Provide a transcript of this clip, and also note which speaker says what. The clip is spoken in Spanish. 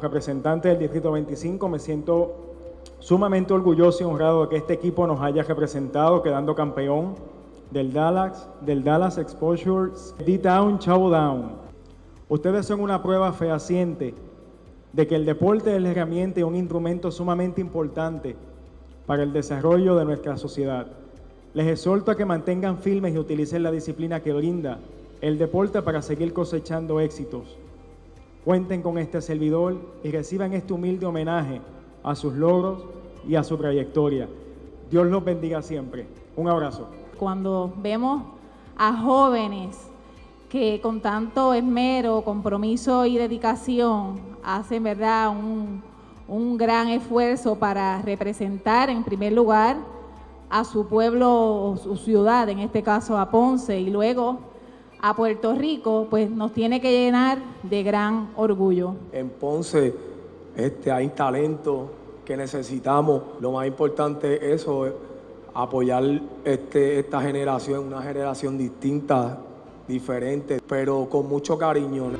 Speaker 1: representante del Distrito 25, me siento sumamente orgulloso y honrado de que este equipo nos haya representado, quedando campeón del Dallas, del Dallas Exposure D-Down Down. Ustedes son una prueba fehaciente de que el deporte es la herramienta y un instrumento sumamente importante para el desarrollo de nuestra sociedad. Les exhorto a que mantengan firmes y utilicen la disciplina que brinda el deporte para seguir cosechando éxitos. Cuenten con este servidor y reciban este humilde homenaje a sus logros y a su trayectoria. Dios los bendiga siempre. Un abrazo.
Speaker 2: Cuando vemos a jóvenes que con tanto esmero, compromiso y dedicación hacen verdad un, un gran esfuerzo para representar en primer lugar a su pueblo o su ciudad, en este caso a Ponce, y luego a Puerto Rico, pues nos tiene que llenar de gran orgullo.
Speaker 3: En Ponce este, hay talento que necesitamos. Lo más importante es eso, apoyar este, esta generación, una generación distinta, diferente, pero con mucho cariño.